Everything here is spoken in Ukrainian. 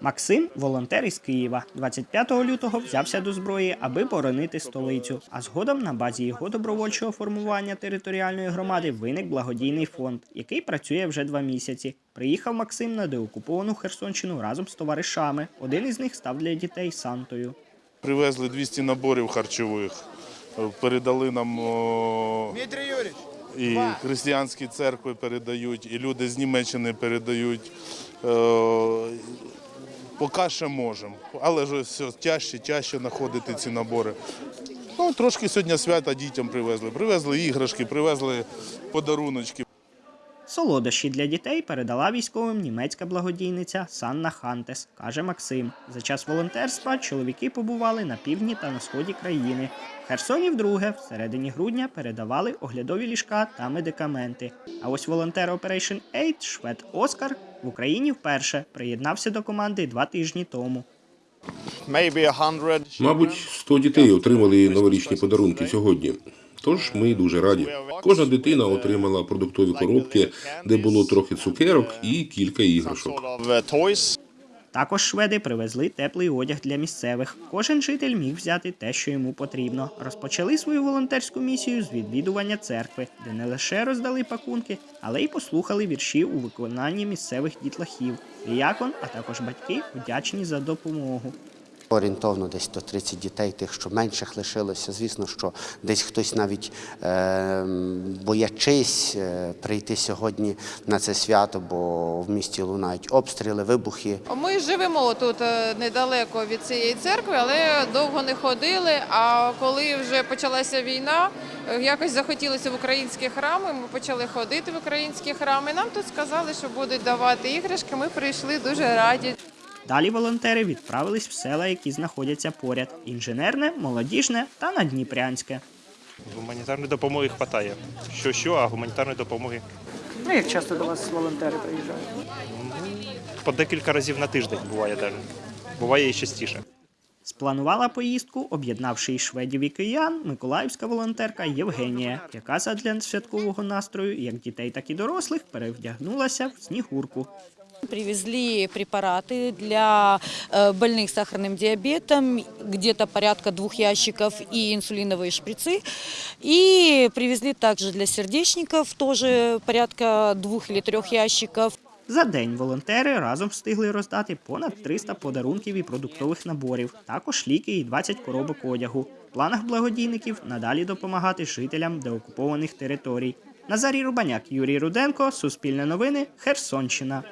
Максим, волонтер із Києва, 25 лютого взявся до зброї, аби боронити столицю. А згодом на базі його добровольчого формування територіальної громади виник благодійний фонд, який працює вже два місяці. Приїхав Максим на деокуповану Херсонщину разом з товаришами. Один із них став для дітей Сантою. Привезли 200 наборів харчових, передали нам о, і християнські церкви передають, і люди з Німеччини передають. Е, Поки ще можемо, але ж все тяжче, тяжче знаходити ці набори. Ну, трошки сьогодні свята дітям привезли. Привезли іграшки, привезли подаруночки. Солодощі для дітей передала військовим німецька благодійниця Санна Хантес, каже Максим. За час волонтерства чоловіки побували на півдні та на сході країни. В Херсоні вдруге, в середині грудня, передавали оглядові ліжка та медикаменти. А ось волонтер Operation Aid швед Оскар в Україні вперше приєднався до команди два тижні тому. Мабуть, 100 дітей отримали новорічні подарунки сьогодні. Тож ми дуже раді. Кожна дитина отримала продуктові коробки, де було трохи цукерок і кілька іграшок. Також шведи привезли теплий одяг для місцевих. Кожен житель міг взяти те, що йому потрібно. Розпочали свою волонтерську місію з відвідування церкви, де не лише роздали пакунки, але й послухали вірші у виконанні місцевих дітлахів. Діякон, а також батьки вдячні за допомогу. Орієнтовно десь 130 дітей, тих, що менших лишилося. Звісно, що десь хтось навіть е, боячись прийти сьогодні на це свято, бо в місті лунають обстріли, вибухи. Ми живемо тут е, недалеко від цієї церкви, але довго не ходили. А коли вже почалася війна, е, якось захотілося в українські храми. Ми почали ходити в українські храми. Нам тут сказали, що будуть давати іграшки. Ми прийшли дуже раді. Далі волонтери відправились в села, які знаходяться поряд: інженерне, молодіжне та надніпрянське. Гуманітарної допомоги вистачає. Що що, а гуманітарної допомоги Ну як часто до вас волонтери приїжджають? по декілька разів на тиждень буває навіть. Буває і частіше. Спланувала поїздку, об'єднавши і шведів і киян, миколаївська волонтерка Євгенія, яка задля святкового настрою як дітей, так і дорослих перевдягнулася в снігурку. Привезли препараты для э, больных с сахарным диабетом, где-то порядка двух ящиков и инсулиновые шприцы. И привезли также для сердечников тоже порядка двух или трех ящиков. За день волонтери разом встигли роздати понад 300 подарунків і продуктових наборів, також ліки і 20 коробок одягу. В планах благодійників надалі допомагати жителям деокупованих територій. Назарій Рубаняк, Юрій Руденко, Суспільне новини, Херсонщина.